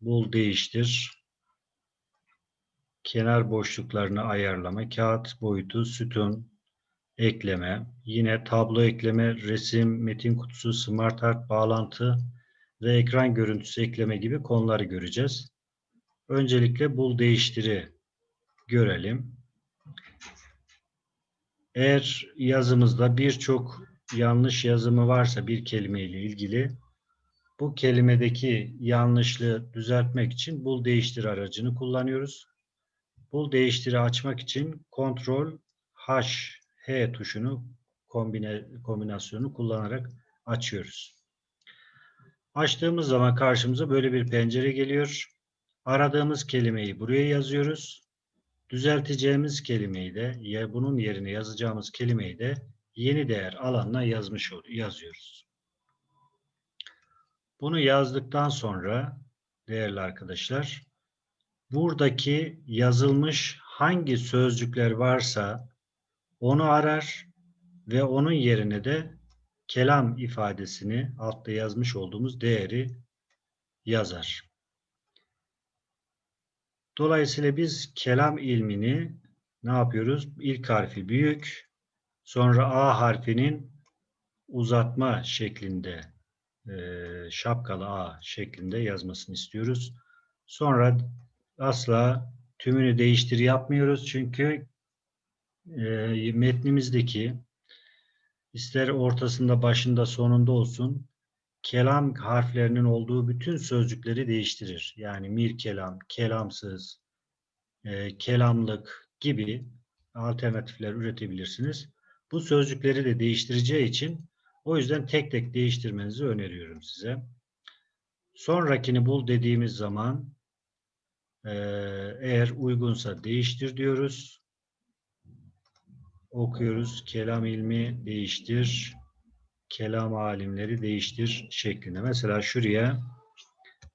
bul değiştir. Kenar boşluklarını ayarlama, kağıt boyutu, sütun, ekleme, yine tablo ekleme, resim, metin kutusu, smart art bağlantı ve ekran görüntüsü ekleme gibi konuları göreceğiz. Öncelikle bul değiştiri görelim. Eğer yazımızda birçok yanlış yazımı varsa bir kelimeyle ilgili bu kelimedeki yanlışlığı düzeltmek için bul değiştir aracını kullanıyoruz. Bul değiştiri açmak için Ctrl H H tuşunu kombine, kombinasyonu kullanarak açıyoruz. Açtığımız zaman karşımıza böyle bir pencere geliyor. Aradığımız kelimeyi buraya yazıyoruz. Düzelteceğimiz kelimeyi de ya bunun yerine yazacağımız kelimeyi de yeni değer alanına yazmış yazıyoruz. Bunu yazdıktan sonra değerli arkadaşlar buradaki yazılmış hangi sözcükler varsa onu arar ve onun yerine de kelam ifadesini altta yazmış olduğumuz değeri yazar. Dolayısıyla biz kelam ilmini ne yapıyoruz? İlk harfi büyük, sonra A harfinin uzatma şeklinde, e, şapkalı A şeklinde yazmasını istiyoruz. Sonra asla tümünü değiştir yapmıyoruz. Çünkü e, metnimizdeki ister ortasında, başında, sonunda olsun kelam harflerinin olduğu bütün sözcükleri değiştirir. Yani mir kelam, kelamsız, e, kelamlık gibi alternatifler üretebilirsiniz. Bu sözcükleri de değiştireceği için o yüzden tek tek değiştirmenizi öneriyorum size. Sonrakini bul dediğimiz zaman e, eğer uygunsa değiştir diyoruz. Okuyoruz. Kelam ilmi değiştir kelam alimleri değiştir şeklinde. Mesela şuraya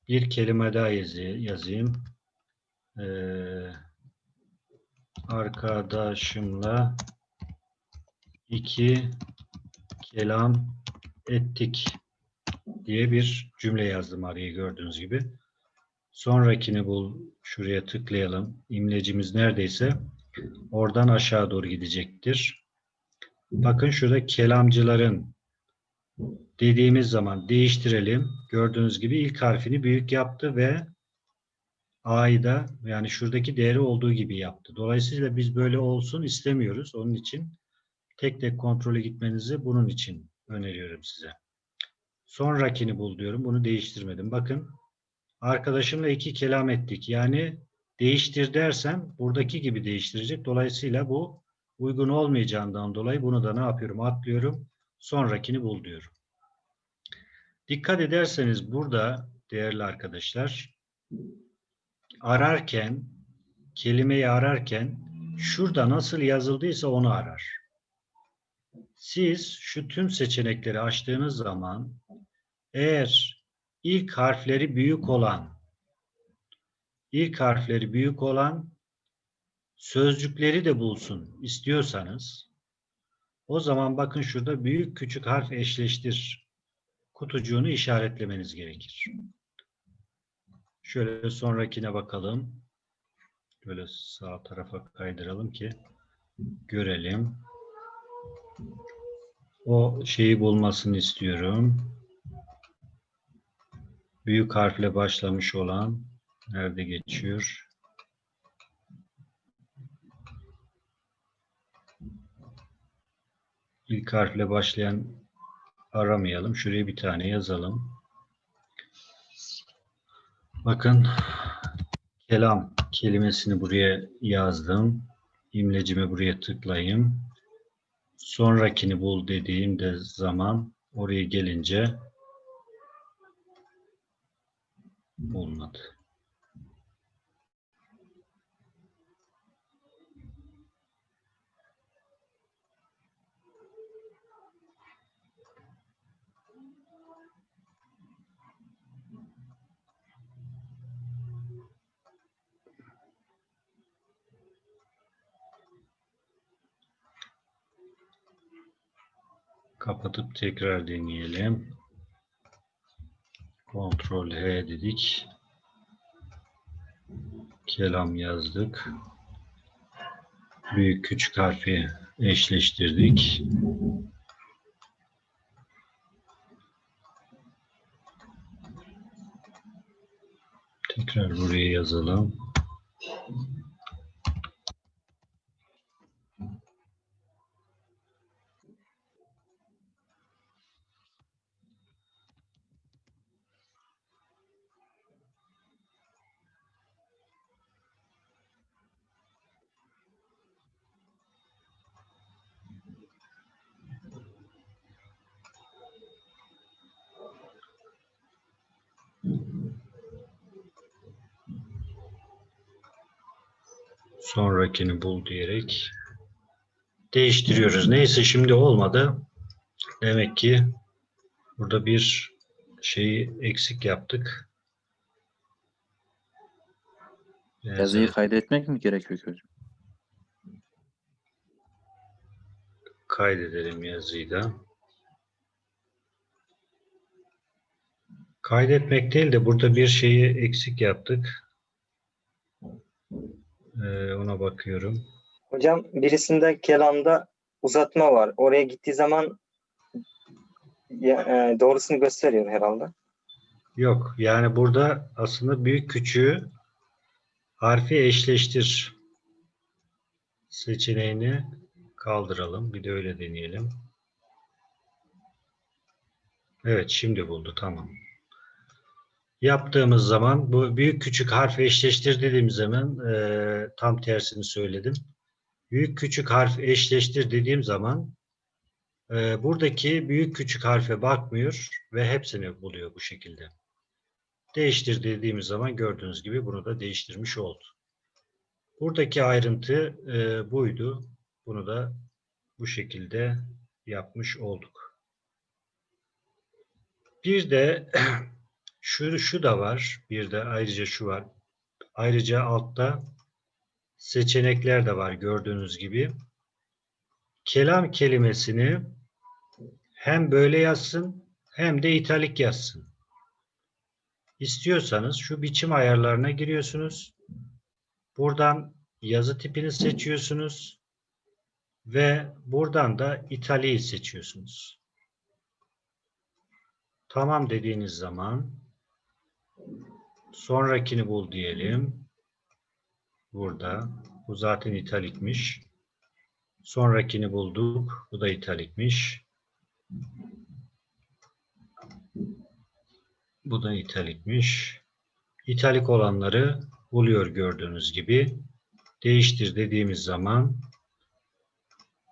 bir kelime daha yazayım. Ee, arkadaşımla iki kelam ettik diye bir cümle yazdım araya gördüğünüz gibi. Sonrakini bul. Şuraya tıklayalım. İmlecimiz neredeyse oradan aşağı doğru gidecektir. Bakın şurada kelamcıların dediğimiz zaman değiştirelim. Gördüğünüz gibi ilk harfini büyük yaptı ve A'yı da yani şuradaki değeri olduğu gibi yaptı. Dolayısıyla biz böyle olsun istemiyoruz. Onun için tek tek kontrole gitmenizi bunun için öneriyorum size. Sonrakini bul diyorum. Bunu değiştirmedim. Bakın arkadaşımla iki kelam ettik. Yani değiştir dersem buradaki gibi değiştirecek. Dolayısıyla bu uygun olmayacağından dolayı bunu da ne yapıyorum? Atlıyorum. Sonrakini bul diyorum. Dikkat ederseniz burada değerli arkadaşlar ararken kelimeyi ararken şurada nasıl yazıldıysa onu arar. Siz şu tüm seçenekleri açtığınız zaman eğer ilk harfleri büyük olan ilk harfleri büyük olan sözcükleri de bulsun istiyorsanız o zaman bakın şurada büyük küçük harf eşleştir kutucuğunu işaretlemeniz gerekir. Şöyle sonrakine bakalım. Böyle sağ tarafa kaydıralım ki görelim. O şeyi bulmasını istiyorum. Büyük harfle başlamış olan nerede geçiyor? İlk harfle başlayan aramayalım. Şuraya bir tane yazalım. Bakın kelam kelimesini buraya yazdım. İmlecimi buraya tıklayayım. Sonrakini bul dediğimde zaman oraya gelince olmadı. Kapatıp tekrar deneyelim. Ctrl H dedik. Kelam yazdık. Büyük küçük harfi eşleştirdik. Tekrar buraya yazalım. Sonrakini bul diyerek değiştiriyoruz. Neyse şimdi olmadı. Demek ki burada bir şeyi eksik yaptık. Yazıyı Yazı kaydetmek mi gerekiyor ki hocam? kaydedelim yazıyı da. Kaydetmek değil de burada bir şeyi eksik yaptık. Ee, ona bakıyorum. Hocam birisinde kelamda uzatma var. Oraya gittiği zaman ya- e, doğrusunu gösteriyor herhalde. Yok. Yani burada aslında büyük küçüğü harfi eşleştir seçeneğini kaldıralım. Bir de öyle deneyelim. Evet şimdi buldu. Tamam. Yaptığımız zaman bu büyük küçük harf eşleştir dediğim zaman e, tam tersini söyledim. Büyük küçük harf eşleştir dediğim zaman e, buradaki büyük küçük harfe bakmıyor ve hepsini buluyor bu şekilde. Değiştir dediğimiz zaman gördüğünüz gibi bunu da değiştirmiş oldu. Buradaki ayrıntı e, buydu. Bunu da bu şekilde yapmış olduk. Bir de şu, şu da var. Bir de ayrıca şu var. Ayrıca altta seçenekler de var gördüğünüz gibi. Kelam kelimesini hem böyle yazsın hem de italik yazsın. İstiyorsanız şu biçim ayarlarına giriyorsunuz. Buradan yazı tipini seçiyorsunuz ve buradan da italiği seçiyorsunuz. Tamam dediğiniz zaman sonrakini bul diyelim. Burada. Bu zaten italikmiş. Sonrakini bulduk. Bu da italikmiş. Bu da italikmiş. İtalik olanları buluyor gördüğünüz gibi. Değiştir dediğimiz zaman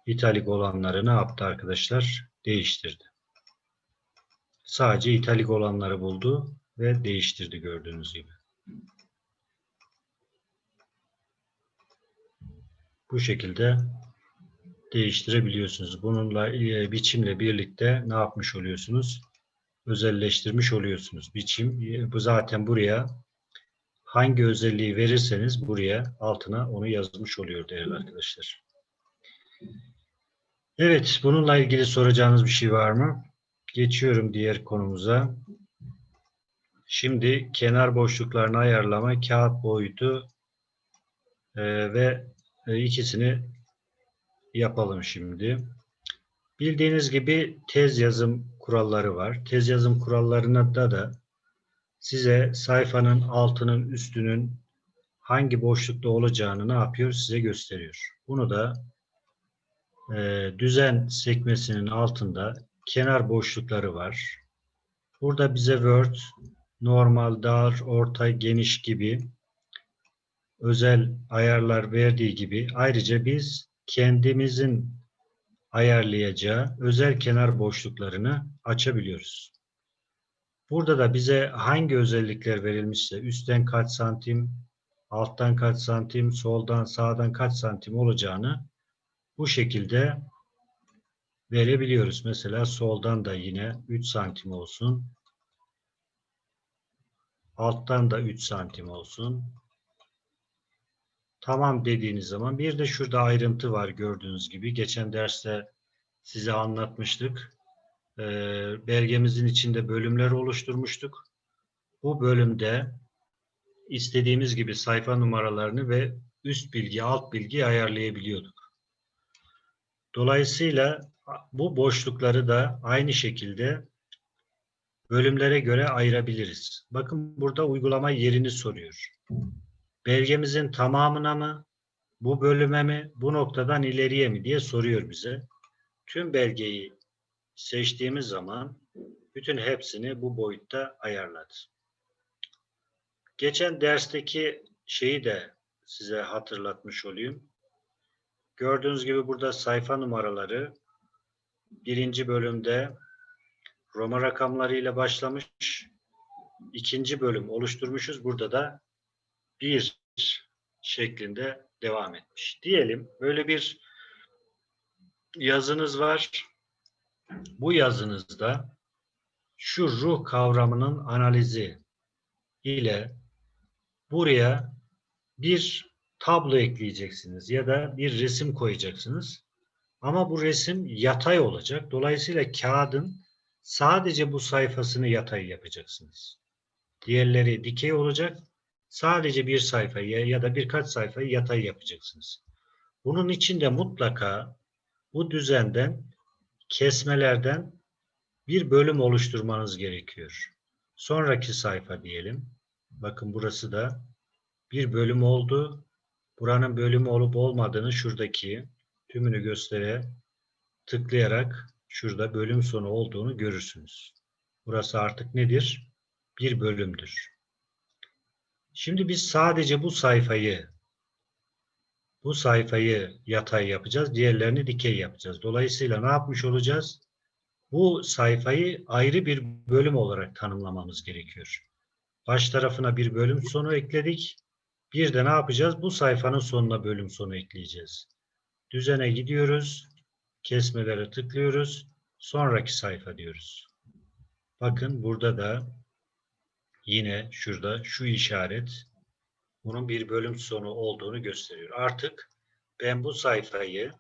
italik olanları ne yaptı arkadaşlar? Değiştirdi. Sadece italik olanları buldu ve değiştirdi gördüğünüz gibi. Bu şekilde değiştirebiliyorsunuz. Bununla e, biçimle birlikte ne yapmış oluyorsunuz? Özelleştirmiş oluyorsunuz. Biçim e, bu zaten buraya hangi özelliği verirseniz buraya altına onu yazmış oluyor değerli arkadaşlar. Evet, bununla ilgili soracağınız bir şey var mı? Geçiyorum diğer konumuza. Şimdi kenar boşluklarını ayarlama, kağıt boyutu e, ve e, ikisini yapalım şimdi. Bildiğiniz gibi tez yazım kuralları var. Tez yazım kurallarına da da size sayfanın altının üstünün hangi boşlukta olacağını ne yapıyor size gösteriyor. Bunu da e, düzen sekmesinin altında kenar boşlukları var. Burada bize Word, normal, dar, orta, geniş gibi özel ayarlar verdiği gibi ayrıca biz kendimizin ayarlayacağı özel kenar boşluklarını açabiliyoruz. Burada da bize hangi özellikler verilmişse üstten kaç santim, alttan kaç santim, soldan sağdan kaç santim olacağını bu şekilde verebiliyoruz. Mesela soldan da yine 3 santim olsun. Alttan da 3 santim olsun. Tamam dediğiniz zaman bir de şurada ayrıntı var gördüğünüz gibi. Geçen derste size anlatmıştık. Ee, belgemizin içinde bölümler oluşturmuştuk. bu bölümde istediğimiz gibi sayfa numaralarını ve üst bilgi, alt bilgi ayarlayabiliyorduk. Dolayısıyla bu boşlukları da aynı şekilde bölümlere göre ayırabiliriz. Bakın burada uygulama yerini soruyor. Belgemizin tamamına mı, bu bölüme mi, bu noktadan ileriye mi diye soruyor bize. Tüm belgeyi seçtiğimiz zaman bütün hepsini bu boyutta ayarladı. Geçen dersteki şeyi de size hatırlatmış olayım. Gördüğünüz gibi burada sayfa numaraları birinci bölümde Roma rakamlarıyla başlamış. ikinci bölüm oluşturmuşuz. Burada da bir şeklinde devam etmiş. Diyelim böyle bir yazınız var. Bu yazınızda şu ruh kavramının analizi ile buraya bir tablo ekleyeceksiniz ya da bir resim koyacaksınız. Ama bu resim yatay olacak. Dolayısıyla kağıdın sadece bu sayfasını yatay yapacaksınız. Diğerleri dikey olacak. Sadece bir sayfayı ya da birkaç sayfayı yatay yapacaksınız. Bunun için de mutlaka bu düzenden kesmelerden bir bölüm oluşturmanız gerekiyor. Sonraki sayfa diyelim. Bakın burası da bir bölüm oldu. Buranın bölümü olup olmadığını şuradaki tümünü göstere tıklayarak şurada bölüm sonu olduğunu görürsünüz. Burası artık nedir? Bir bölümdür. Şimdi biz sadece bu sayfayı bu sayfayı yatay yapacağız. Diğerlerini dikey yapacağız. Dolayısıyla ne yapmış olacağız? Bu sayfayı ayrı bir bölüm olarak tanımlamamız gerekiyor. Baş tarafına bir bölüm sonu ekledik. Bir de ne yapacağız? Bu sayfanın sonuna bölüm sonu ekleyeceğiz. Düzene gidiyoruz. Kesmelere tıklıyoruz. Sonraki sayfa diyoruz. Bakın burada da yine şurada şu işaret bunun bir bölüm sonu olduğunu gösteriyor. Artık ben bu sayfayı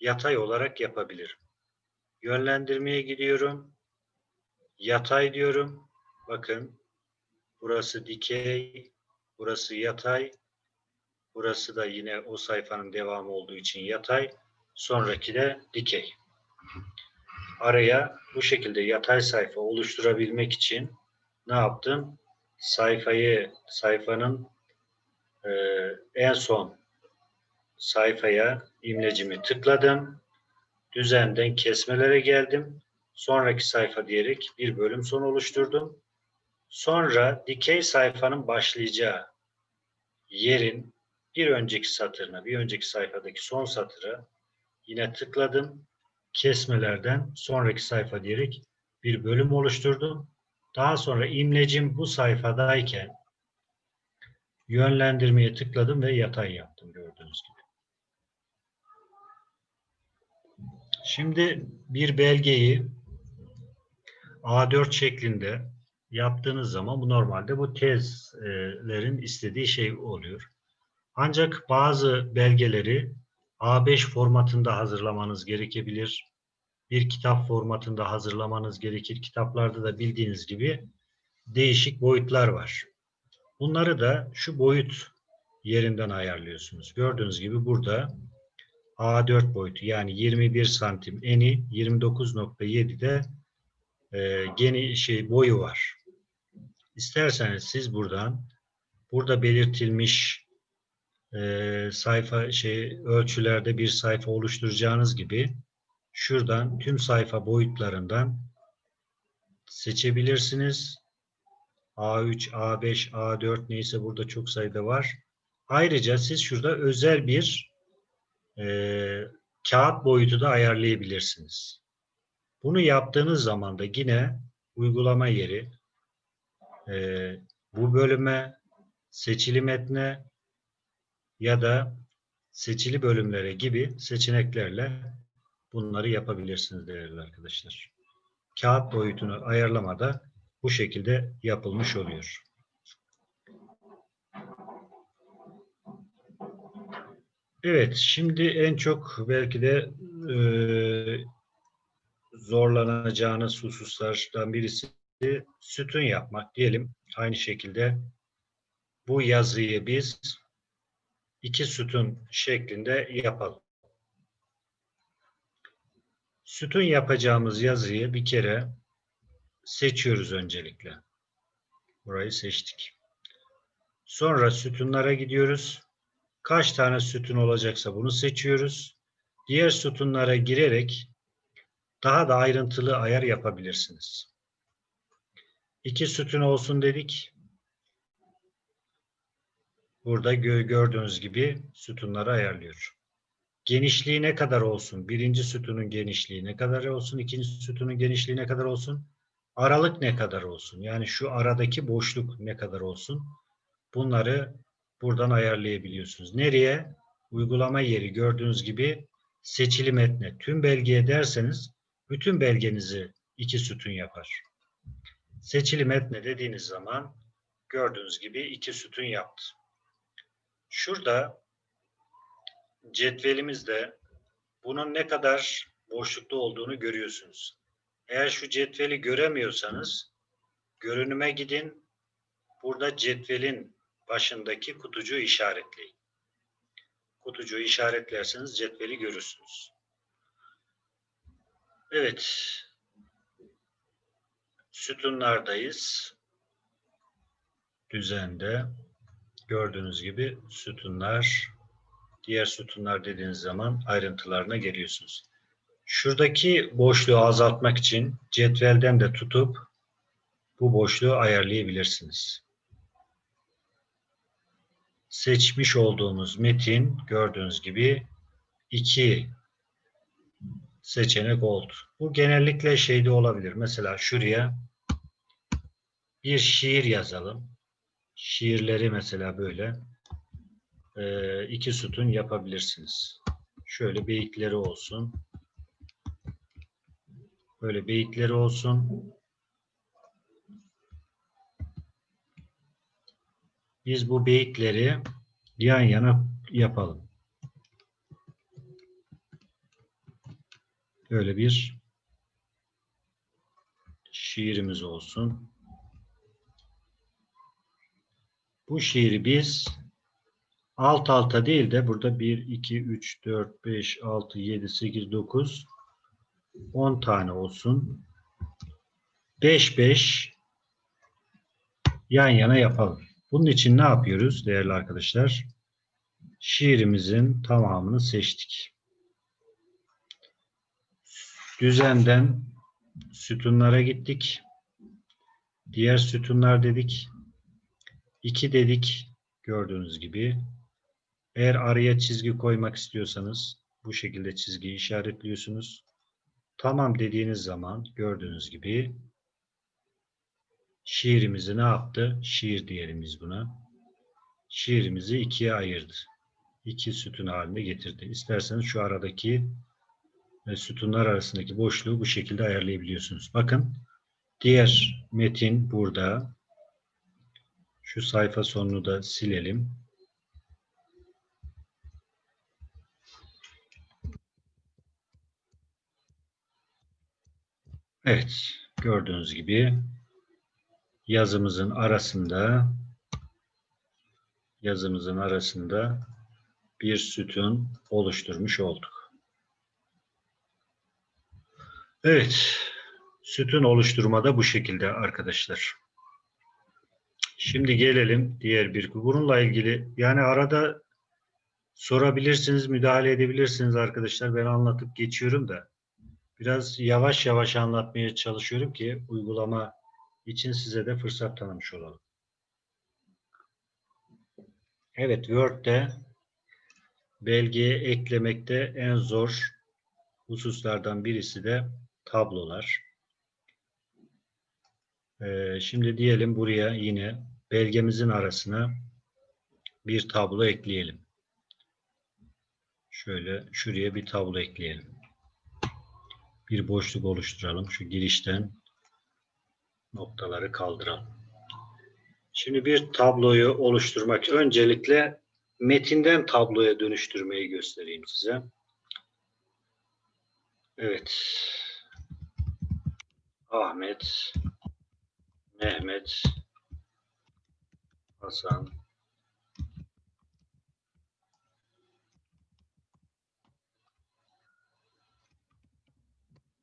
yatay olarak yapabilirim. Yönlendirmeye gidiyorum. Yatay diyorum. Bakın burası dikey, burası yatay. Burası da yine o sayfanın devamı olduğu için yatay. Sonraki de dikey. Araya bu şekilde yatay sayfa oluşturabilmek için ne yaptım? Sayfayı, sayfanın e, en son sayfaya imlecimi tıkladım. Düzenden kesmelere geldim. Sonraki sayfa diyerek bir bölüm son oluşturdum. Sonra dikey sayfanın başlayacağı yerin bir önceki satırına, bir önceki sayfadaki son satıra yine tıkladım. Kesmelerden sonraki sayfa diyerek bir bölüm oluşturdum. Daha sonra imlecim bu sayfadayken yönlendirmeye tıkladım ve yatay yaptım gördüğünüz gibi. Şimdi bir belgeyi A4 şeklinde yaptığınız zaman bu normalde bu tezlerin istediği şey oluyor. Ancak bazı belgeleri A5 formatında hazırlamanız gerekebilir. Bir kitap formatında hazırlamanız gerekir. Kitaplarda da bildiğiniz gibi değişik boyutlar var. Bunları da şu boyut yerinden ayarlıyorsunuz. Gördüğünüz gibi burada A4 boyutu yani 21 santim eni 29.7'de e, geni şey boyu var. İsterseniz siz buradan burada belirtilmiş e, sayfa şey ölçülerde bir sayfa oluşturacağınız gibi şuradan tüm sayfa boyutlarından seçebilirsiniz. A3, A5, A4 neyse burada çok sayıda var. Ayrıca siz şurada özel bir e, kağıt boyutu da ayarlayabilirsiniz. Bunu yaptığınız zaman da yine uygulama yeri e, bu bölüme, seçili metne ya da seçili bölümlere gibi seçeneklerle bunları yapabilirsiniz değerli arkadaşlar. Kağıt boyutunu ayarlamada bu şekilde yapılmış oluyor. Evet, şimdi en çok belki de e, zorlanacağınız hususlardan birisi sütun yapmak diyelim. Aynı şekilde bu yazıyı biz iki sütun şeklinde yapalım. Sütun yapacağımız yazıyı bir kere seçiyoruz öncelikle. Burayı seçtik. Sonra sütunlara gidiyoruz. Kaç tane sütun olacaksa bunu seçiyoruz. Diğer sütunlara girerek daha da ayrıntılı ayar yapabilirsiniz. İki sütun olsun dedik. Burada gö- gördüğünüz gibi sütunları ayarlıyor. Genişliği ne kadar olsun? Birinci sütunun genişliği ne kadar olsun? İkinci sütunun genişliği ne kadar olsun? Aralık ne kadar olsun? Yani şu aradaki boşluk ne kadar olsun? Bunları buradan ayarlayabiliyorsunuz. Nereye? Uygulama yeri gördüğünüz gibi seçili metne. Tüm belgeye derseniz bütün belgenizi iki sütun yapar. Seçili metne dediğiniz zaman gördüğünüz gibi iki sütun yaptı. Şurada cetvelimizde bunun ne kadar boşlukta olduğunu görüyorsunuz. Eğer şu cetveli göremiyorsanız görünüme gidin. Burada cetvelin başındaki kutucuğu işaretleyin. Kutucuğu işaretlerseniz cetveli görürsünüz. Evet. Sütunlardayız. Düzende. Gördüğünüz gibi sütunlar, diğer sütunlar dediğiniz zaman ayrıntılarına geliyorsunuz. Şuradaki boşluğu azaltmak için cetvelden de tutup bu boşluğu ayarlayabilirsiniz. Seçmiş olduğumuz metin gördüğünüz gibi iki seçenek oldu. Bu genellikle şeyde olabilir. Mesela şuraya bir şiir yazalım. Şiirleri mesela böyle e, iki sütun yapabilirsiniz. Şöyle beyitleri olsun. Böyle beyitleri olsun. Biz bu beyitleri yan yana yapalım. Böyle bir şiirimiz olsun. Bu şiiri biz alt alta değil de burada 1, 2, 3, 4, 5, 6, 7, 8, 9, 10 tane olsun. 5, 5 yan yana yapalım. Bunun için ne yapıyoruz değerli arkadaşlar? Şiirimizin tamamını seçtik. Düzenden sütunlara gittik. Diğer sütunlar dedik. 2 dedik gördüğünüz gibi. Eğer araya çizgi koymak istiyorsanız bu şekilde çizgiyi işaretliyorsunuz. Tamam dediğiniz zaman gördüğünüz gibi şiirimizi ne yaptı? Şiir diyelim biz buna. Şiirimizi ikiye ayırdı. İki sütun haline getirdi. İsterseniz şu aradaki ve sütunlar arasındaki boşluğu bu şekilde ayarlayabiliyorsunuz. Bakın diğer metin burada. Şu sayfa sonunu da silelim. Evet, gördüğünüz gibi yazımızın arasında yazımızın arasında bir sütun oluşturmuş olduk. Evet, sütun oluşturmada bu şekilde arkadaşlar. Şimdi gelelim diğer bir bununla ilgili yani arada sorabilirsiniz, müdahale edebilirsiniz arkadaşlar. Ben anlatıp geçiyorum da biraz yavaş yavaş anlatmaya çalışıyorum ki uygulama için size de fırsat tanımış olalım. Evet, Word'de belgeye eklemekte en zor hususlardan birisi de tablolar. Ee, şimdi diyelim buraya yine belgemizin arasına bir tablo ekleyelim. Şöyle şuraya bir tablo ekleyelim. Bir boşluk oluşturalım. Şu girişten noktaları kaldıralım. Şimdi bir tabloyu oluşturmak öncelikle metinden tabloya dönüştürmeyi göstereyim size. Evet. Ahmet Mehmet, Hasan,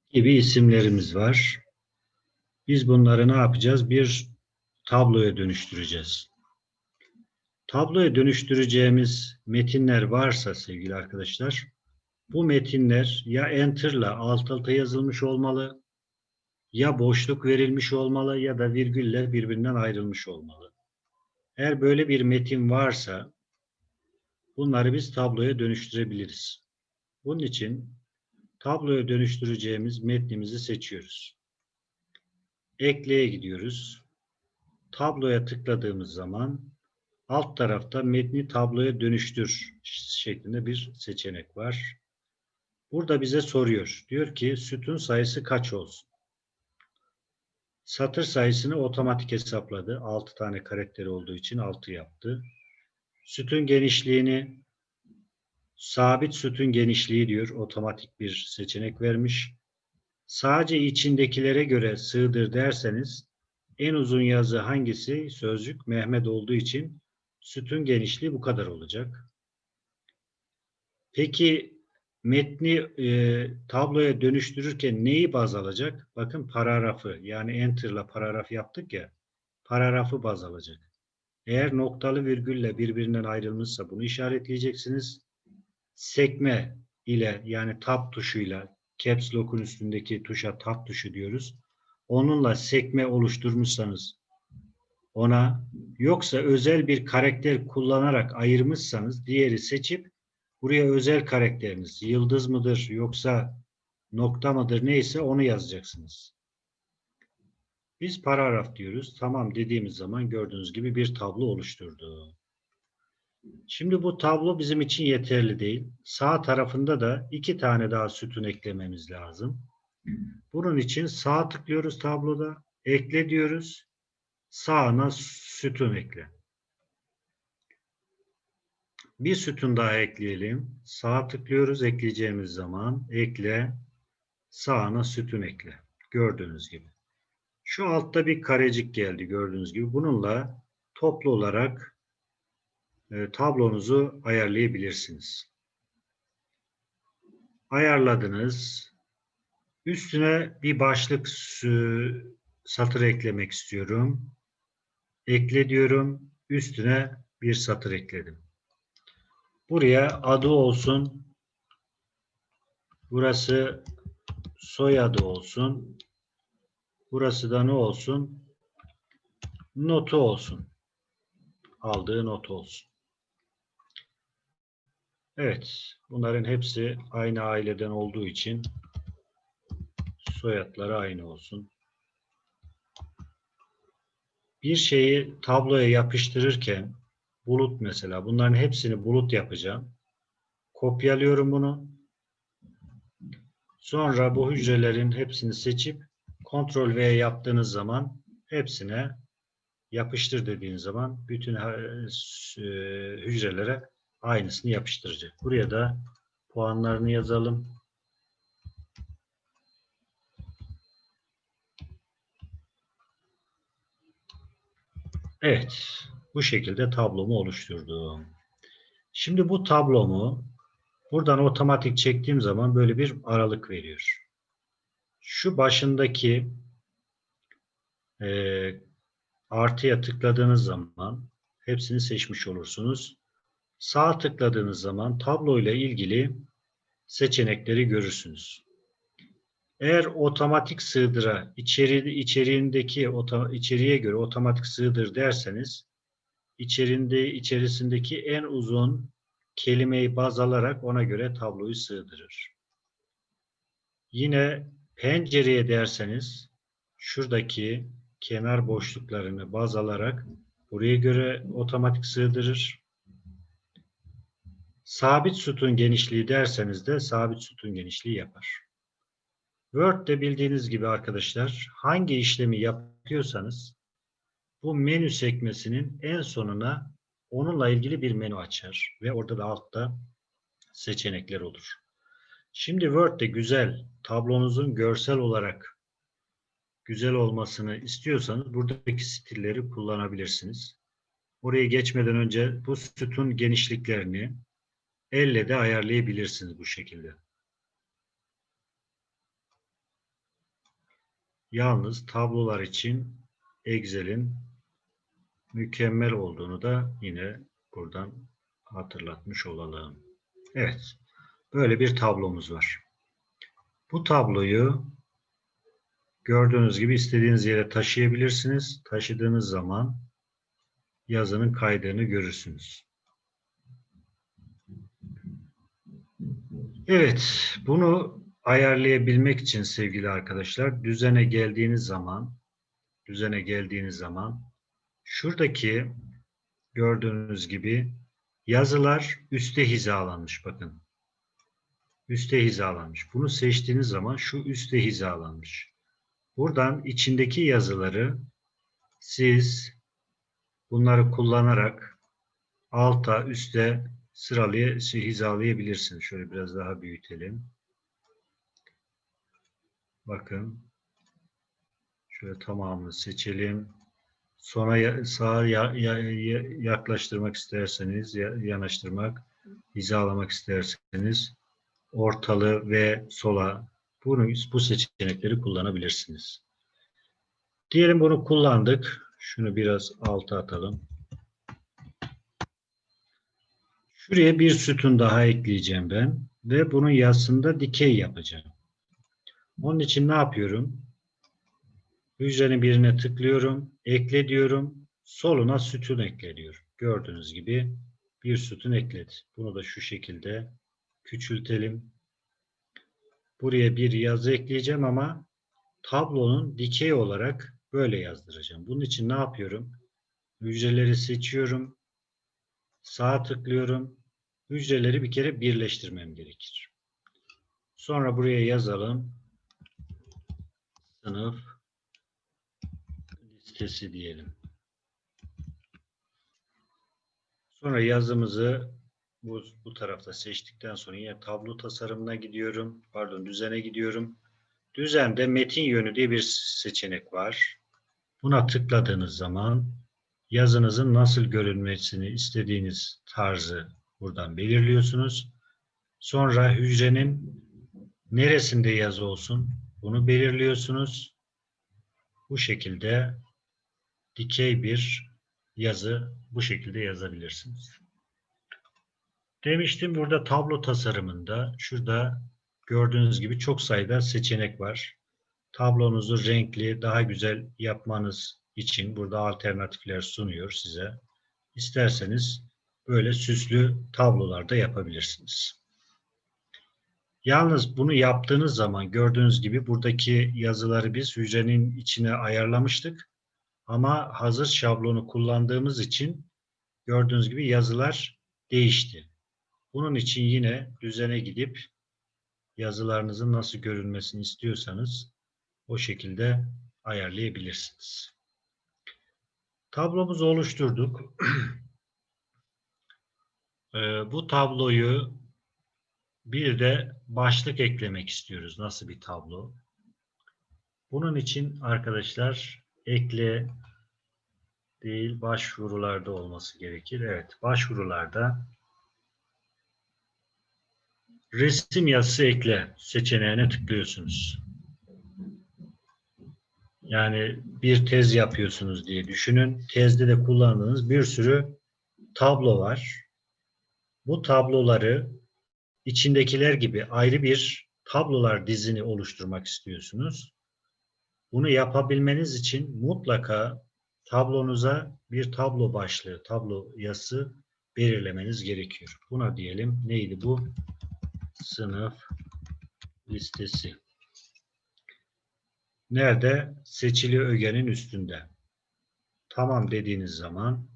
gibi isimlerimiz var. Biz bunları ne yapacağız? Bir tabloya dönüştüreceğiz. Tabloya dönüştüreceğimiz metinler varsa sevgili arkadaşlar, bu metinler ya enter'la alt alta yazılmış olmalı, ya boşluk verilmiş olmalı ya da virgülle birbirinden ayrılmış olmalı. Eğer böyle bir metin varsa bunları biz tabloya dönüştürebiliriz. Bunun için tabloya dönüştüreceğimiz metnimizi seçiyoruz. Ekleye gidiyoruz. Tabloya tıkladığımız zaman alt tarafta metni tabloya dönüştür şeklinde bir seçenek var. Burada bize soruyor. Diyor ki sütun sayısı kaç olsun? Satır sayısını otomatik hesapladı. 6 tane karakteri olduğu için 6 yaptı. Sütun genişliğini sabit sütun genişliği diyor. Otomatik bir seçenek vermiş. Sadece içindekilere göre sığdır derseniz en uzun yazı hangisi? Sözcük Mehmet olduğu için sütun genişliği bu kadar olacak. Peki metni e, tabloya dönüştürürken neyi baz alacak? Bakın paragrafı yani enter'la paragraf yaptık ya paragrafı baz alacak. Eğer noktalı virgülle birbirinden ayrılmışsa bunu işaretleyeceksiniz. Sekme ile yani tab tuşuyla caps lock'un üstündeki tuşa tab tuşu diyoruz. Onunla sekme oluşturmuşsanız ona yoksa özel bir karakter kullanarak ayırmışsanız diğeri seçip buraya özel karakteriniz yıldız mıdır yoksa nokta mıdır neyse onu yazacaksınız. Biz paragraf diyoruz. Tamam dediğimiz zaman gördüğünüz gibi bir tablo oluşturdu. Şimdi bu tablo bizim için yeterli değil. Sağ tarafında da iki tane daha sütun eklememiz lazım. Bunun için sağ tıklıyoruz tabloda. Ekle diyoruz. Sağına sütun ekle. Bir sütun daha ekleyelim. Sağ tıklıyoruz ekleyeceğimiz zaman. Ekle. Sağına sütun ekle. Gördüğünüz gibi. Şu altta bir karecik geldi gördüğünüz gibi. Bununla toplu olarak e, tablonuzu ayarlayabilirsiniz. Ayarladınız. Üstüne bir başlık satır eklemek istiyorum. Ekle diyorum. Üstüne bir satır ekledim. Buraya adı olsun. Burası soyadı olsun. Burası da ne olsun? Notu olsun. Aldığı not olsun. Evet. Bunların hepsi aynı aileden olduğu için soyadları aynı olsun. Bir şeyi tabloya yapıştırırken bulut mesela bunların hepsini bulut yapacağım. Kopyalıyorum bunu. Sonra bu hücrelerin hepsini seçip Ctrl V yaptığınız zaman hepsine yapıştır dediğiniz zaman bütün hücrelere aynısını yapıştıracak. Buraya da puanlarını yazalım. Evet. Bu şekilde tablomu oluşturdum. Şimdi bu tablomu buradan otomatik çektiğim zaman böyle bir aralık veriyor. Şu başındaki e, artıya tıkladığınız zaman hepsini seçmiş olursunuz. Sağ tıkladığınız zaman tablo ile ilgili seçenekleri görürsünüz. Eğer otomatik sığdıra içeri, içeriğindeki içeriğe göre otomatik sığdır derseniz içerinde içerisindeki en uzun kelimeyi baz alarak ona göre tabloyu sığdırır. Yine pencereye derseniz şuradaki kenar boşluklarını baz alarak buraya göre otomatik sığdırır. Sabit sütun genişliği derseniz de sabit sütun genişliği yapar. Word'de bildiğiniz gibi arkadaşlar hangi işlemi yapıyorsanız bu menü sekmesinin en sonuna onunla ilgili bir menü açar ve orada da altta seçenekler olur. Şimdi Word'de güzel tablonuzun görsel olarak güzel olmasını istiyorsanız buradaki stilleri kullanabilirsiniz. Oraya geçmeden önce bu sütun genişliklerini elle de ayarlayabilirsiniz bu şekilde. Yalnız tablolar için Excel'in mükemmel olduğunu da yine buradan hatırlatmış olalım. Evet. Böyle bir tablomuz var. Bu tabloyu gördüğünüz gibi istediğiniz yere taşıyabilirsiniz. Taşıdığınız zaman yazının kaydığını görürsünüz. Evet, bunu ayarlayabilmek için sevgili arkadaşlar düzene geldiğiniz zaman düzene geldiğiniz zaman şuradaki gördüğünüz gibi yazılar üste hizalanmış bakın. Üste hizalanmış. Bunu seçtiğiniz zaman şu üste hizalanmış. Buradan içindeki yazıları siz bunları kullanarak alta üste sıralaya hizalayabilirsiniz. Şöyle biraz daha büyütelim. Bakın. Şöyle tamamını seçelim. Sonra ya- sağa ya- ya- yaklaştırmak isterseniz, ya- yanaştırmak, hizalamak isterseniz ortalı ve sola bunu, bu seçenekleri kullanabilirsiniz. Diyelim bunu kullandık. Şunu biraz alta atalım. Şuraya bir sütun daha ekleyeceğim ben ve bunun yazısında dikey yapacağım. Onun için ne yapıyorum? Hücrenin birine tıklıyorum, ekle diyorum, soluna sütun ekle diyorum. Gördüğünüz gibi bir sütun ekledi. Bunu da şu şekilde küçültelim. Buraya bir yazı ekleyeceğim ama tablonun dikey olarak böyle yazdıracağım. Bunun için ne yapıyorum? Hücreleri seçiyorum. Sağa tıklıyorum. Hücreleri bir kere birleştirmem gerekir. Sonra buraya yazalım. Sınıf listesi diyelim. Sonra yazımızı bu, bu tarafta seçtikten sonra yine tablo tasarımına gidiyorum. Pardon düzene gidiyorum. Düzende metin yönü diye bir seçenek var. Buna tıkladığınız zaman yazınızın nasıl görünmesini istediğiniz tarzı buradan belirliyorsunuz. Sonra hücrenin neresinde yazı olsun bunu belirliyorsunuz. Bu şekilde dikey bir yazı bu şekilde yazabilirsiniz. Demiştim burada tablo tasarımında şurada gördüğünüz gibi çok sayıda seçenek var. Tablonuzu renkli, daha güzel yapmanız için burada alternatifler sunuyor size. İsterseniz böyle süslü tablolar da yapabilirsiniz. Yalnız bunu yaptığınız zaman gördüğünüz gibi buradaki yazıları biz hücrenin içine ayarlamıştık. Ama hazır şablonu kullandığımız için gördüğünüz gibi yazılar değişti. Bunun için yine düzene gidip yazılarınızın nasıl görünmesini istiyorsanız o şekilde ayarlayabilirsiniz. Tablomuzu oluşturduk. Ee, bu tabloyu bir de başlık eklemek istiyoruz. Nasıl bir tablo? Bunun için arkadaşlar ekle değil başvurularda olması gerekir. Evet başvurularda resim yazısı ekle seçeneğine tıklıyorsunuz. Yani bir tez yapıyorsunuz diye düşünün. Tezde de kullandığınız bir sürü tablo var. Bu tabloları içindekiler gibi ayrı bir tablolar dizini oluşturmak istiyorsunuz. Bunu yapabilmeniz için mutlaka tablonuza bir tablo başlığı, tablo yazısı belirlemeniz gerekiyor. Buna diyelim neydi bu? Sınıf listesi. Nerede? Seçili ögenin üstünde. Tamam dediğiniz zaman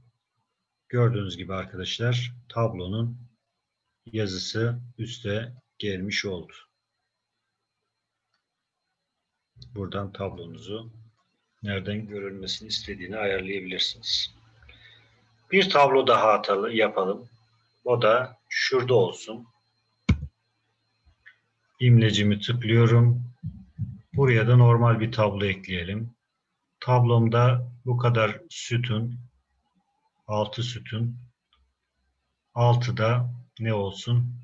gördüğünüz gibi arkadaşlar tablonun yazısı üste gelmiş oldu. Buradan tablonuzu nereden görülmesini istediğini ayarlayabilirsiniz. Bir tablo daha atalı, yapalım. O da şurada olsun. İmlecimi tıklıyorum. Buraya da normal bir tablo ekleyelim. Tablomda bu kadar sütun, 6 sütun, 6 da ne olsun?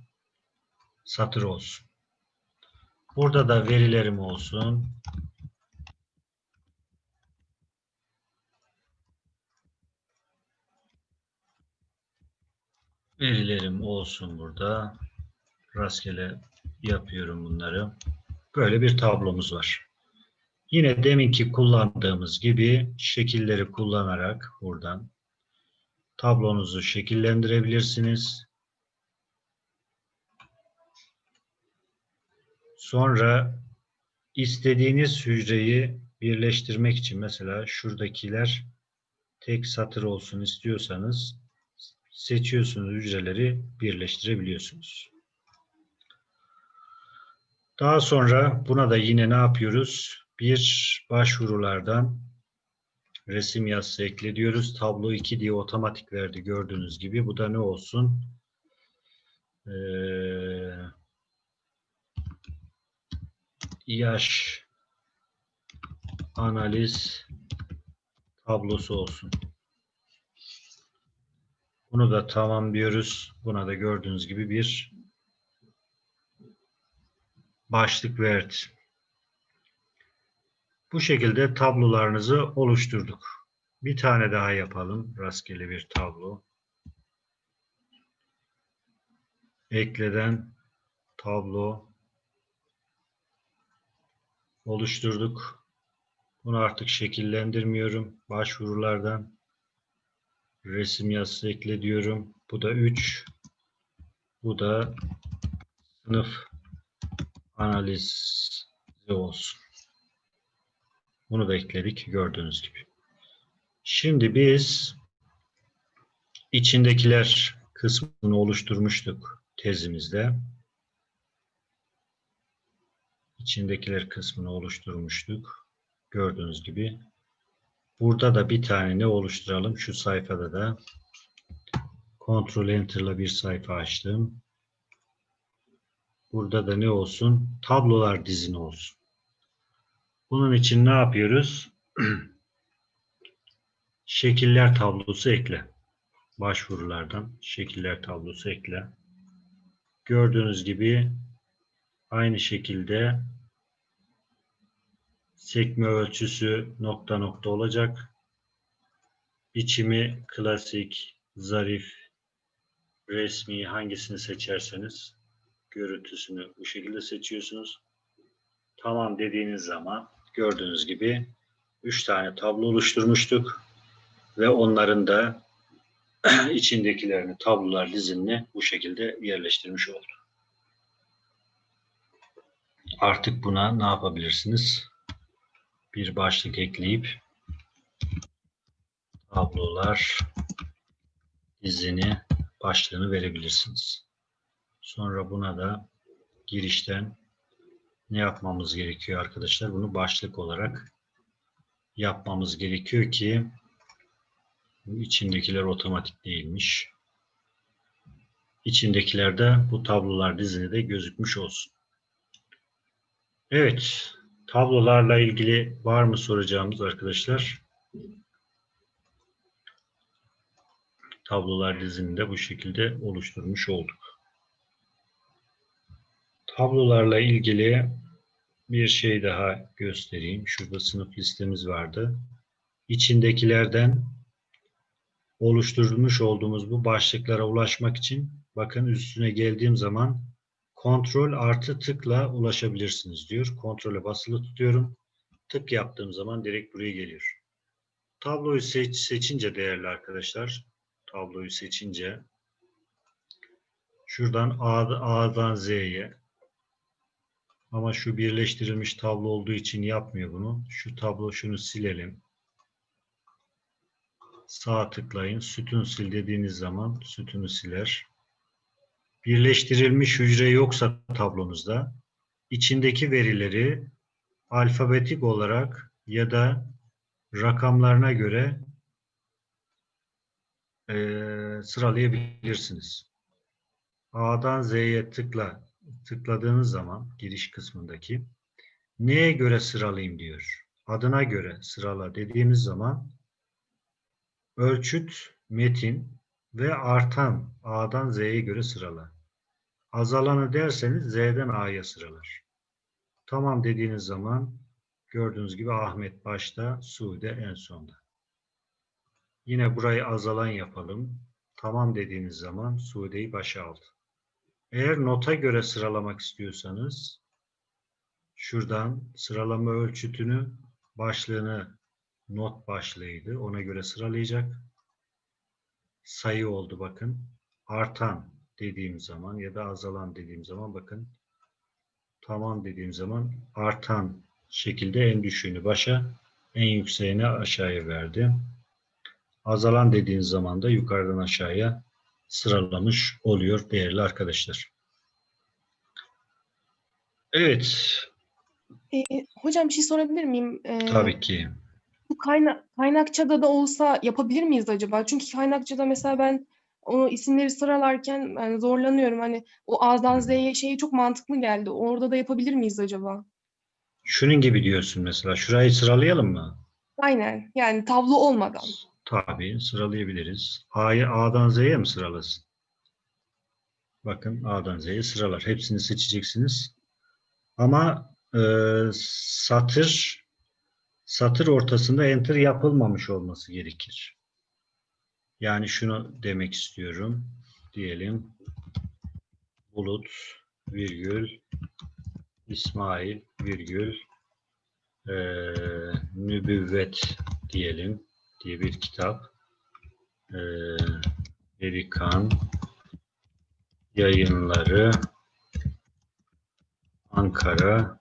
Satır olsun. Burada da verilerim olsun. Verilerim olsun burada. Rastgele yapıyorum bunları. Böyle bir tablomuz var. Yine deminki kullandığımız gibi şekilleri kullanarak buradan tablonuzu şekillendirebilirsiniz. Sonra istediğiniz hücreyi birleştirmek için mesela şuradakiler tek satır olsun istiyorsanız seçiyorsunuz hücreleri birleştirebiliyorsunuz. Daha sonra buna da yine ne yapıyoruz? Bir başvurulardan resim yazısı ekle diyoruz. Tablo 2 diye otomatik verdi gördüğünüz gibi. Bu da ne olsun? Ee, yaş analiz tablosu olsun. Bunu da tamam diyoruz. Buna da gördüğünüz gibi bir başlık verdi. Bu şekilde tablolarınızı oluşturduk. Bir tane daha yapalım. Rastgele bir tablo. Ekleden tablo oluşturduk. Bunu artık şekillendirmiyorum. Başvurulardan resim yazısı ekle diyorum. Bu da 3. Bu da sınıf analizi olsun. Bunu da ekledik gördüğünüz gibi. Şimdi biz içindekiler kısmını oluşturmuştuk tezimizde. İçindekiler kısmını oluşturmuştuk. Gördüğünüz gibi. Burada da bir tane ne oluşturalım? Şu sayfada da Ctrl Enter'la bir sayfa açtım. Burada da ne olsun? Tablolar dizini olsun. Bunun için ne yapıyoruz? Şekiller tablosu ekle. Başvurulardan şekiller tablosu ekle. Gördüğünüz gibi aynı şekilde sekme ölçüsü nokta nokta olacak. Biçimi klasik, zarif, resmi hangisini seçerseniz görüntüsünü bu şekilde seçiyorsunuz. Tamam dediğiniz zaman gördüğünüz gibi 3 tane tablo oluşturmuştuk ve onların da içindekilerini tablolar dizinini bu şekilde yerleştirmiş olduk. Artık buna ne yapabilirsiniz? Bir başlık ekleyip tablolar dizini başlığını verebilirsiniz. Sonra buna da girişten ne yapmamız gerekiyor arkadaşlar? Bunu başlık olarak yapmamız gerekiyor ki içindekiler otomatik değilmiş. İçindekiler de bu tablolar dizini de gözükmüş olsun. Evet, tablolarla ilgili var mı soracağımız arkadaşlar? Tablolar dizini de bu şekilde oluşturmuş olduk. Tablolarla ilgili bir şey daha göstereyim. Şurada sınıf listemiz vardı. İçindekilerden oluşturmuş olduğumuz bu başlıklara ulaşmak için bakın üstüne geldiğim zaman kontrol artı tıkla ulaşabilirsiniz diyor. Kontrole basılı tutuyorum. Tık yaptığım zaman direkt buraya geliyor. Tabloyu seç, seçince değerli arkadaşlar, tabloyu seçince şuradan A'dan Z'ye ama şu birleştirilmiş tablo olduğu için yapmıyor bunu. Şu tablo şunu silelim. Sağ tıklayın. Sütun sil dediğiniz zaman sütunu siler. Birleştirilmiş hücre yoksa tablonuzda içindeki verileri alfabetik olarak ya da rakamlarına göre e, sıralayabilirsiniz. A'dan Z'ye tıkla tıkladığınız zaman giriş kısmındaki neye göre sıralayayım diyor. Adına göre sırala dediğimiz zaman ölçüt, metin ve artan A'dan Z'ye göre sırala. Azalanı derseniz Z'den A'ya sıralar. Tamam dediğiniz zaman gördüğünüz gibi Ahmet başta, Sude en sonda. Yine burayı azalan yapalım. Tamam dediğiniz zaman Sude'yi başa aldı. Eğer nota göre sıralamak istiyorsanız şuradan sıralama ölçütünü başlığını not başlığıydı. Ona göre sıralayacak. Sayı oldu bakın. Artan dediğim zaman ya da azalan dediğim zaman bakın tamam dediğim zaman artan şekilde en düşüğünü başa en yükseğini aşağıya verdi. Azalan dediğiniz zaman da yukarıdan aşağıya sıralamış oluyor değerli arkadaşlar. Evet, Ee, hocam bir şey sorabilir miyim? Ee, tabii ki. Kayna kaynakçada da olsa yapabilir miyiz acaba? Çünkü kaynakçada mesela ben o isimleri sıralarken yani zorlanıyorum. Hani o A'dan Z'ye şeyi çok mantıklı geldi. Orada da yapabilir miyiz acaba? Şunun gibi diyorsun mesela. Şurayı sıralayalım mı? Aynen. Yani tablo olmadan. Tabii sıralayabiliriz. A'yı A'dan Z'ye mi sıralasın? Bakın A'dan Z'ye sıralar. Hepsini seçeceksiniz. Ama e, satır satır ortasında enter yapılmamış olması gerekir. Yani şunu demek istiyorum. Diyelim Bulut virgül İsmail virgül e, Nübüvvet diyelim diye bir kitap. E, Erikan yayınları Ankara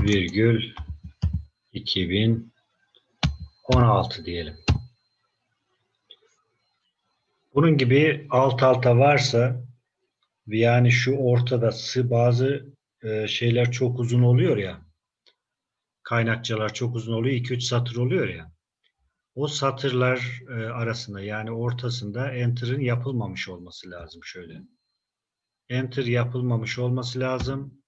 virgül 2016 diyelim. Bunun gibi alt alta varsa yani şu ortada bazı e, şeyler çok uzun oluyor ya kaynakçalar çok uzun oluyor 2-3 satır oluyor ya o satırlar e, arasında yani ortasında enter'ın yapılmamış olması lazım şöyle. Enter yapılmamış olması lazım.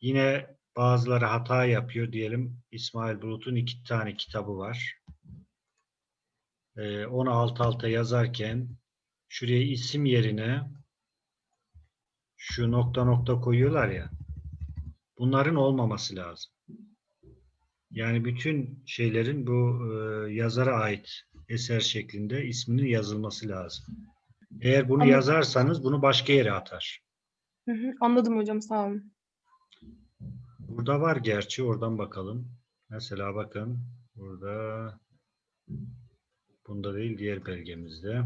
Yine bazıları hata yapıyor diyelim. İsmail Bulut'un iki tane kitabı var. Ee, onu alt alta yazarken şuraya isim yerine şu nokta nokta koyuyorlar ya. Bunların olmaması lazım. Yani bütün şeylerin bu e, yazara ait eser şeklinde isminin yazılması lazım. Eğer bunu Ama- yazarsanız bunu başka yere atar. Hı hı, Anladım hocam sağ olun. Burada var gerçi oradan bakalım. Mesela bakın burada bunda değil diğer belgemizde.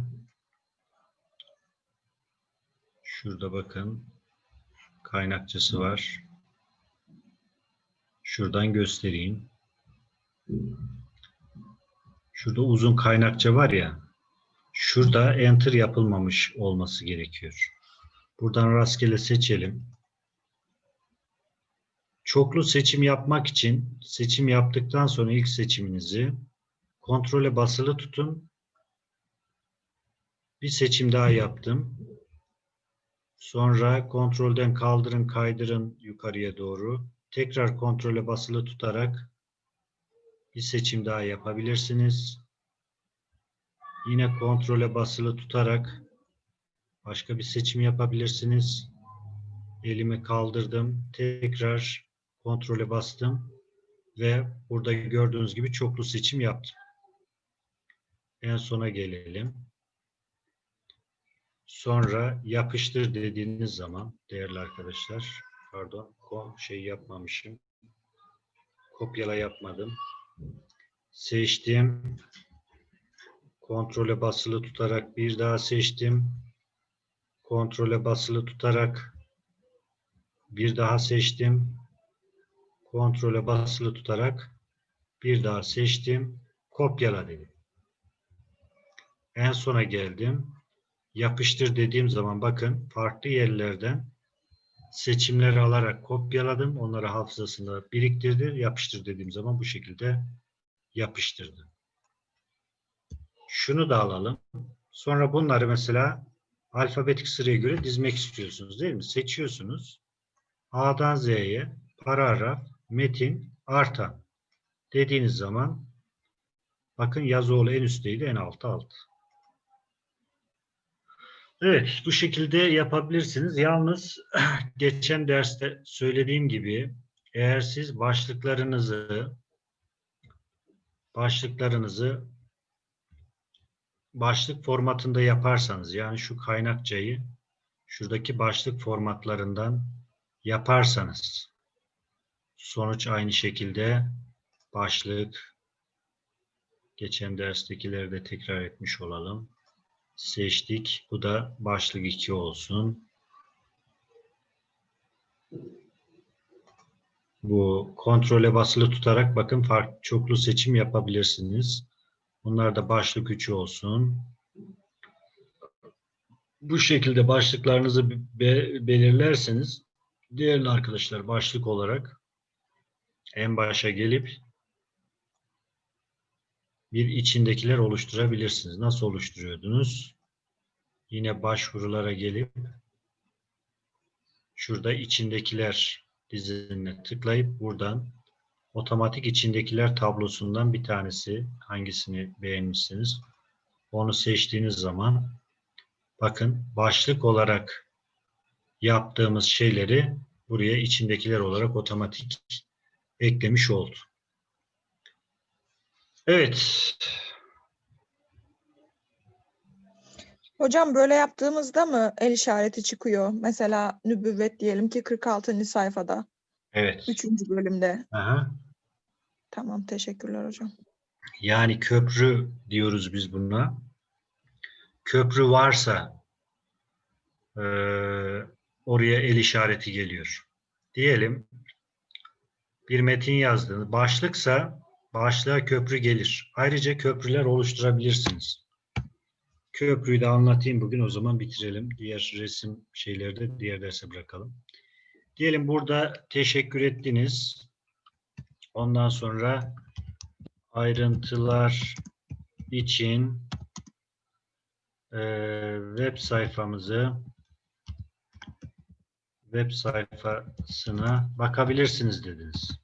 Şurada bakın kaynakçası var. Şuradan göstereyim. Şurada uzun kaynakça var ya. Şurada enter yapılmamış olması gerekiyor. Buradan rastgele seçelim. Çoklu seçim yapmak için seçim yaptıktan sonra ilk seçiminizi kontrole basılı tutun. Bir seçim daha yaptım. Sonra kontrolden kaldırın, kaydırın yukarıya doğru. Tekrar kontrole basılı tutarak bir seçim daha yapabilirsiniz. Yine kontrole basılı tutarak başka bir seçim yapabilirsiniz. Elimi kaldırdım. Tekrar kontrole bastım ve burada gördüğünüz gibi çoklu seçim yaptım. En sona gelelim. Sonra yapıştır dediğiniz zaman değerli arkadaşlar pardon şey yapmamışım. Kopyala yapmadım. Seçtim. Kontrole basılı tutarak bir daha seçtim. Kontrole basılı tutarak bir daha seçtim. Kontrole basılı tutarak bir daha seçtim. Kopyala dedim. En sona geldim. Yapıştır dediğim zaman bakın farklı yerlerden seçimleri alarak kopyaladım. Onları hafızasında biriktirdi. Yapıştır dediğim zaman bu şekilde yapıştırdı. Şunu da alalım. Sonra bunları mesela alfabetik sıraya göre dizmek istiyorsunuz değil mi? Seçiyorsunuz. A'dan Z'ye paragraf metin artan dediğiniz zaman bakın Yazıoğlu en üstteydi en altı alt. Evet bu şekilde yapabilirsiniz. Yalnız geçen derste söylediğim gibi eğer siz başlıklarınızı başlıklarınızı başlık formatında yaparsanız yani şu kaynakçayı şuradaki başlık formatlarından yaparsanız sonuç aynı şekilde başlık geçen derstekileri de tekrar etmiş olalım. Seçtik. Bu da başlık 2 olsun. Bu kontrole basılı tutarak bakın farklı çoklu seçim yapabilirsiniz. Bunlar da başlık 3 olsun. Bu şekilde başlıklarınızı be- belirlerseniz değerli arkadaşlar başlık olarak en başa gelip bir içindekiler oluşturabilirsiniz. Nasıl oluşturuyordunuz? Yine başvurulara gelip şurada içindekiler diziline tıklayıp buradan otomatik içindekiler tablosundan bir tanesi hangisini beğenmişsiniz onu seçtiğiniz zaman bakın başlık olarak yaptığımız şeyleri buraya içindekiler olarak otomatik eklemiş oldu. Evet. Hocam böyle yaptığımızda mı el işareti çıkıyor? Mesela nübüvvet diyelim ki 46. sayfada, Evet. 3. bölümde. Aha. Tamam, teşekkürler hocam. Yani köprü diyoruz biz buna. Köprü varsa eee, oraya el işareti geliyor. Diyelim bir metin yazdığınız başlıksa başlığa köprü gelir. Ayrıca köprüler oluşturabilirsiniz. Köprüyü de anlatayım bugün o zaman bitirelim. Diğer resim şeyleri de diğer derse bırakalım. Diyelim burada teşekkür ettiniz. Ondan sonra ayrıntılar için eee, web sayfamızı web sayfasına bakabilirsiniz dediniz.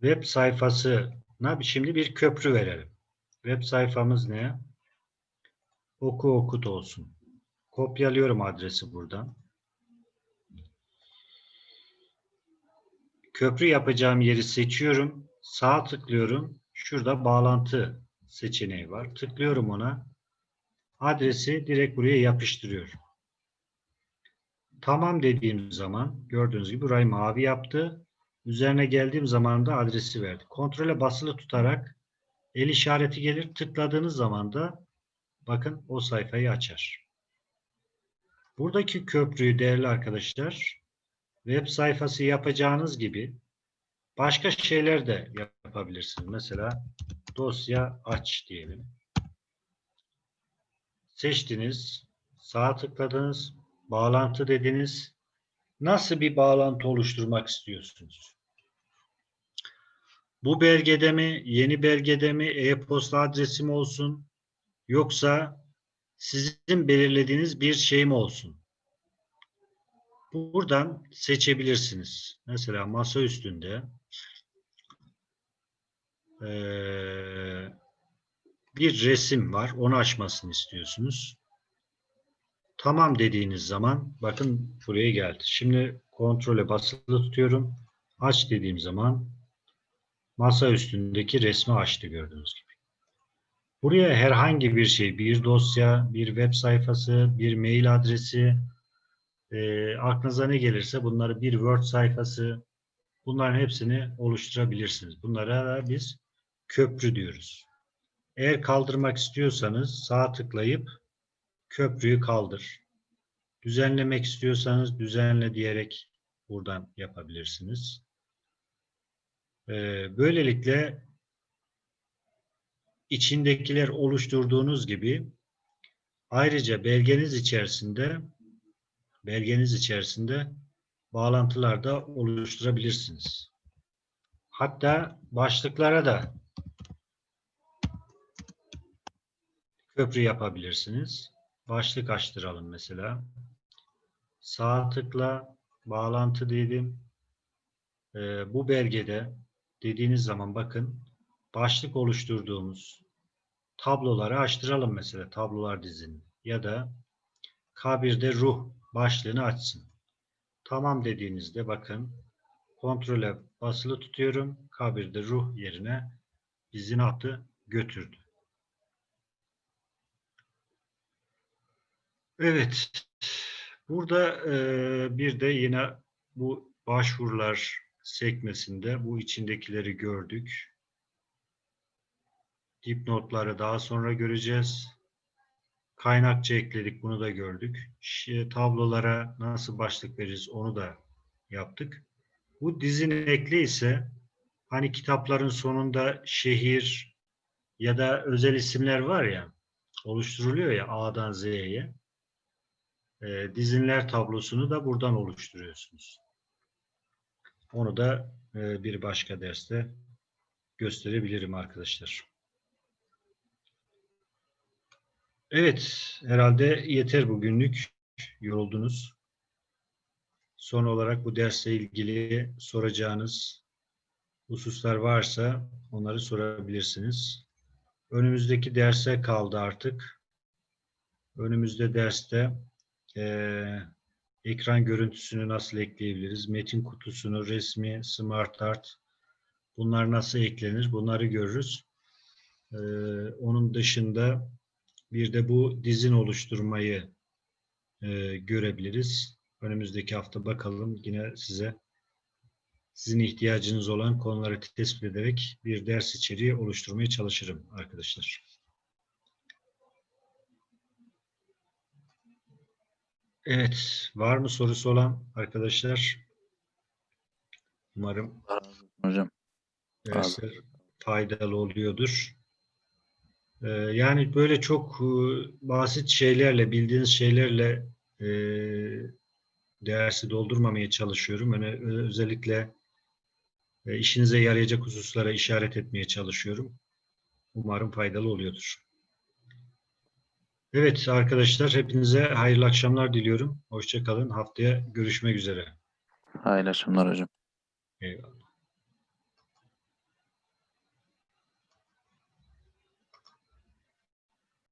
Web sayfasına şimdi bir köprü verelim. Web sayfamız ne? Oku okut olsun. Kopyalıyorum adresi buradan. Köprü yapacağım yeri seçiyorum. Sağ tıklıyorum. Şurada bağlantı seçeneği var. Tıklıyorum ona. Adresi direkt buraya yapıştırıyorum. Tamam dediğim zaman gördüğünüz gibi burayı mavi yaptı. Üzerine geldiğim zaman da adresi verdi. Kontrole basılı tutarak el işareti gelir. Tıkladığınız zaman da bakın o sayfayı açar. Buradaki köprüyü değerli arkadaşlar web sayfası yapacağınız gibi başka şeyler de yapabilirsiniz. Mesela dosya aç diyelim. Seçtiniz, sağ tıkladınız, bağlantı dediniz. Nasıl bir bağlantı oluşturmak istiyorsunuz? Bu belgede mi, yeni belgede mi, e-posta adresi mi olsun? Yoksa sizin belirlediğiniz bir şey mi olsun? Buradan seçebilirsiniz. Mesela masa üstünde eee, bir resim var. Onu açmasını istiyorsunuz. Tamam dediğiniz zaman bakın buraya geldi. Şimdi kontrole basılı tutuyorum. Aç dediğim zaman masa üstündeki resmi açtı gördüğünüz gibi. Buraya herhangi bir şey, bir dosya, bir web sayfası, bir mail adresi, e, aklınıza ne gelirse bunları bir Word sayfası, bunların hepsini oluşturabilirsiniz. Bunlara da biz köprü diyoruz. Eğer kaldırmak istiyorsanız sağ tıklayıp köprüyü kaldır. Düzenlemek istiyorsanız düzenle diyerek buradan yapabilirsiniz. Ee, böylelikle içindekiler oluşturduğunuz gibi ayrıca belgeniz içerisinde belgeniz içerisinde bağlantılar da oluşturabilirsiniz. Hatta başlıklara da köprü yapabilirsiniz. Başlık açtıralım mesela. Sağ tıkla bağlantı dedim. Ee, bu belgede dediğiniz zaman bakın başlık oluşturduğumuz tabloları açtıralım mesela tablolar dizini ya da K1'de ruh başlığını açsın. Tamam dediğinizde bakın kontrole basılı tutuyorum. K1'de ruh yerine dizini attı götürdü. Evet. Burada e, bir de yine bu başvurular sekmesinde bu içindekileri gördük. Dipnotları daha sonra göreceğiz. Kaynakça ekledik. Bunu da gördük. Şi- Tablolara nasıl başlık veririz onu da yaptık. Bu dizinin ekli ise hani kitapların sonunda şehir ya da özel isimler var ya oluşturuluyor ya A'dan Z'ye. E, dizinler tablosunu da buradan oluşturuyorsunuz. Onu da e, bir başka derste gösterebilirim arkadaşlar. Evet, herhalde yeter bugünlük. Yoruldunuz. Son olarak bu dersle ilgili soracağınız hususlar varsa onları sorabilirsiniz. Önümüzdeki derse kaldı artık. Önümüzde derste eee, ekran görüntüsünü nasıl ekleyebiliriz? Metin kutusunu, resmi, smart art bunlar nasıl eklenir? Bunları görürüz. Eee, onun dışında bir de bu dizin oluşturmayı eee, görebiliriz. Önümüzdeki hafta bakalım yine size sizin ihtiyacınız olan konuları tespit ederek bir ders içeriği oluşturmaya çalışırım arkadaşlar. Evet, var mı sorusu olan arkadaşlar? Umarım Hocam. dersler faydalı oluyordur. Ee, yani böyle çok e, basit şeylerle, bildiğiniz şeylerle e, dersi doldurmamaya çalışıyorum. Yani özellikle e, işinize yarayacak hususlara işaret etmeye çalışıyorum. Umarım faydalı oluyordur. Evet arkadaşlar, hepinize hayırlı akşamlar diliyorum. Hoşça kalın. Haftaya görüşmek üzere. Hayırlı akşamlar hocam. Eyvallah.